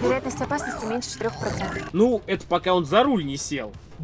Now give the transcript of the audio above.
Вероятность опасности меньше 4%. Ну, это пока он за руль не сел.